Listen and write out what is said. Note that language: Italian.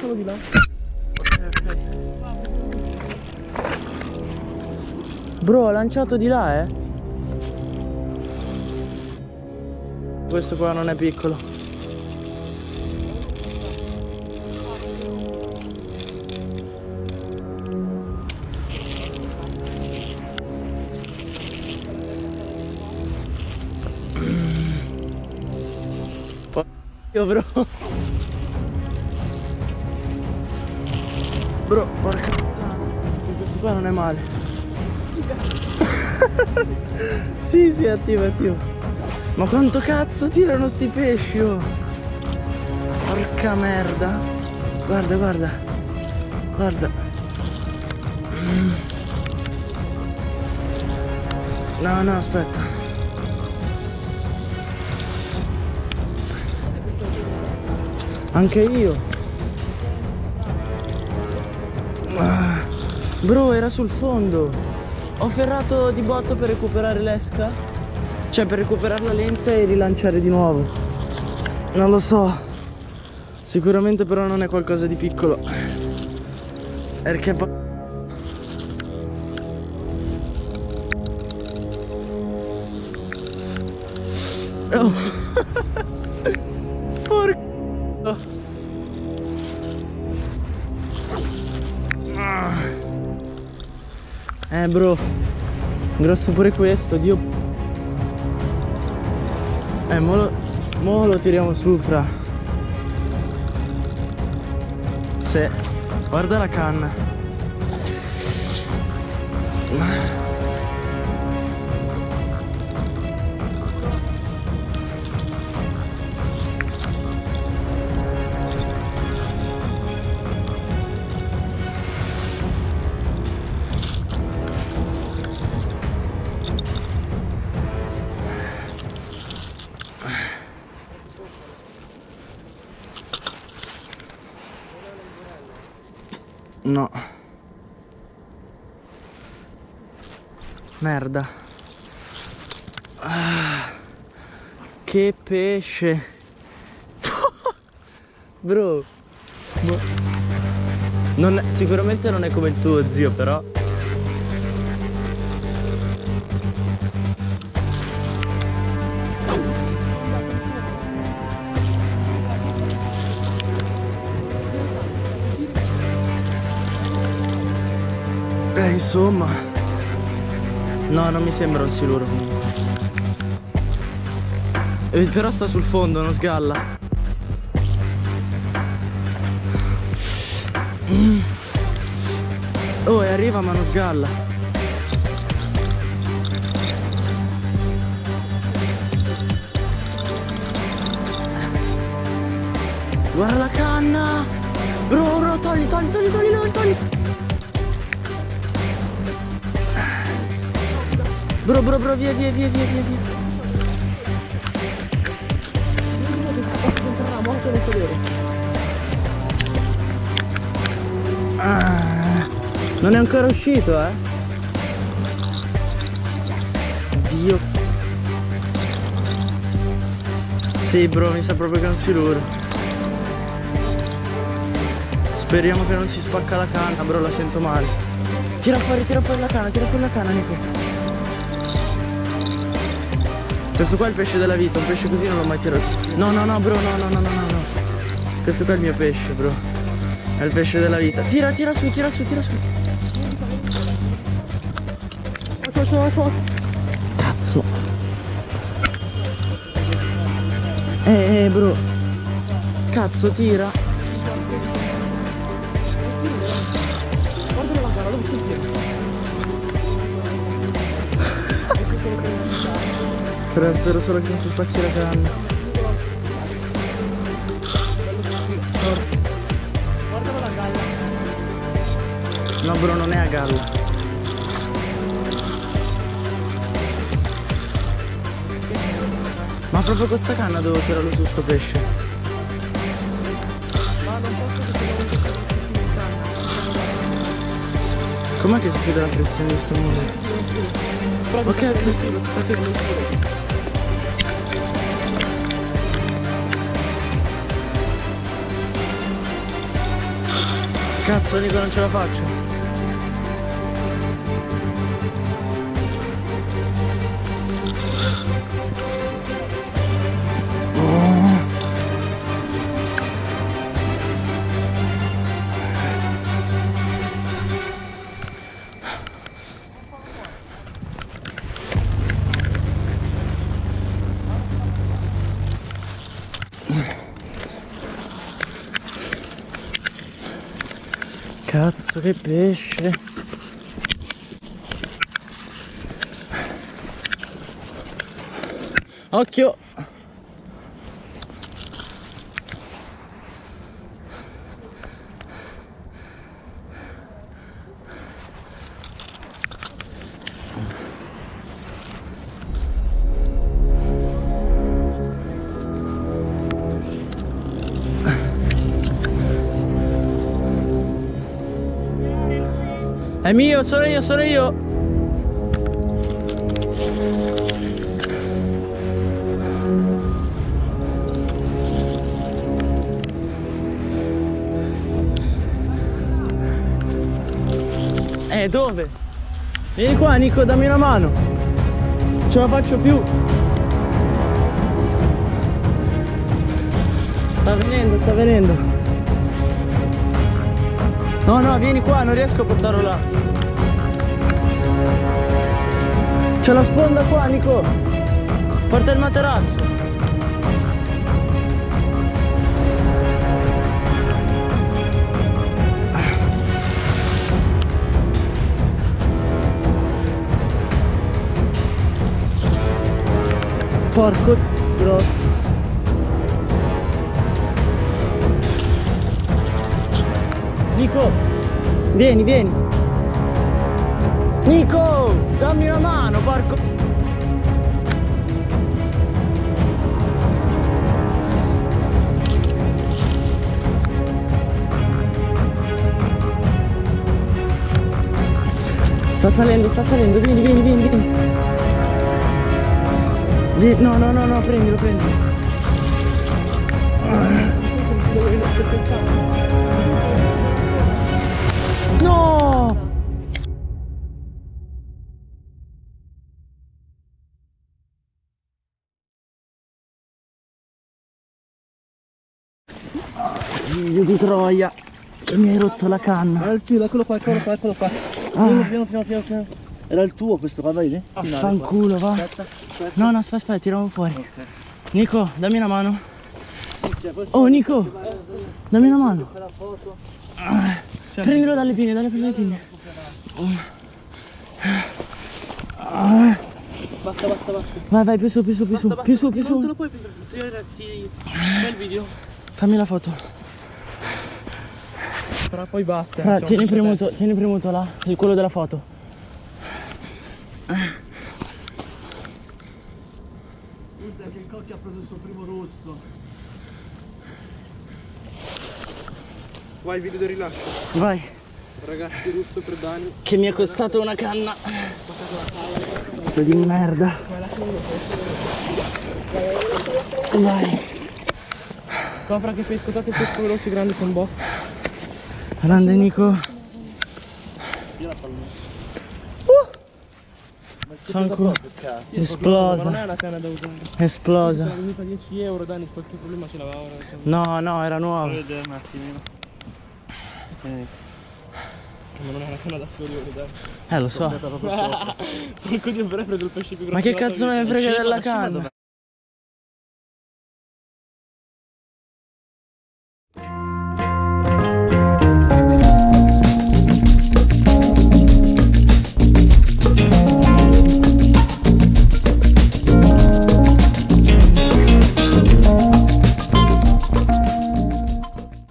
lancialo di là. Bro, ha lanciato di là, eh? Questo qua non è piccolo. Io bro. Bro, porca puttana. Questo qua non è male. sì, sì, attivo, attivo. Ma quanto cazzo tirano sti pesci, oh? Porca merda. Guarda, guarda. Guarda. No, no, aspetta. Anche io. Bro, era sul fondo. Ho ferrato di botto per recuperare l'esca. Cioè per recuperare la lenza e rilanciare di nuovo. Non lo so. Sicuramente però non è qualcosa di piccolo. Perché. Oh. Eh bro. Grosso pure questo Dio. Eh mo lo, mo lo tiriamo su fra. Sì Guarda la canna No. Merda. Ah, Che pesce. Bro. Boh. non è- Sicuramente non è come il tuo zio però Insomma. No non mi sembra un siluro. Eh, Però sta sul fondo non sgalla. Mm. Oh e arriva ma non sgalla. Guarda la canna. Bro bro togli togli togli, Bro bro bro via via via via via Ah, non è ancora uscito eh? Dio. Sì bro mi sa proprio che è un siluro. Speriamo che non si spacca la canna bro la sento male. Tira fuori tira fuori la canna tira fuori la canna Nico Questo qua è il pesce della vita Un pesce così non l'ho mai tirato No no no bro no no no no no Questo qua è il mio pesce bro è il pesce della vita. Tira, tira su, tira su, tira su. Cazzo. Eh, eh, bro. Cazzo, tira. Spero solo che non si spacchi la canna. No bro non è a galla Ma proprio con sta canna devo tirarlo su sto pesce Com'è che si chiude la frizione di sto muro? Ok ok ok Cazzo Nico non ce la faccio. Cazzo che pesce. Occhio È mio, sono io, sono io Eh, dove? Vieni qua, Nico, dammi una mano. Non ce la faccio più. Sta venendo, sta venendo. No, no, vieni qua, non riesco a portarlo là. C'è la sponda qua, Nico. Porta il materasso. Porco grosso. Nico, vieni, vieni. Nico, dammi una mano, porco. Sta salendo, sta salendo, vieni, vieni, vieni, vieni. Vie- No, no, no, no, prendilo, prendilo. Figlio di troia, che mi hai rotto la canna. Ah, il filo, eccolo qua, eccolo qua, eccolo qua. Piano, piano, piano, piano, piano. Era il tuo questo qua, vedi? Affanculo, va. qua. Aspetta, aspetta. No, no, aspetta, aspetta, tiriamo fuori. Ok. Nico, dammi una mano. Oh, Nico, dammi una mano. foto. Prendilo dalle pinne, dalle pinne. Basta, basta, basta. Vai, vai, più su, più su, più su, più su, più Non te su. lo puoi tirare, ti... Il video. Fammi la foto. Però poi basta. Fra, tieni premuto, tieni premuto là, il quello della foto. Guarda che il cocchio ha preso il suo primo rosso. Vai il video del rilascio. Vai, Ragazzi, russo per Dani. che mi è costato una canna. Sto di merda. Vai. Copra che pesco, il pesco veloce grande con boss. Grande Nico. Fanculo. Esplosa. Non è una canna da usare. Esplosa. È venuta 10 euro, Dani, qualche problema ce l'aveva. ora, insomma. No, no, era nuova. vedere un attimino. Ma non è una canna da sforione, dai. Eh, lo so. Porco dio, però hai preso il pesce più grosso Ma che cazzo me ne frega della canna?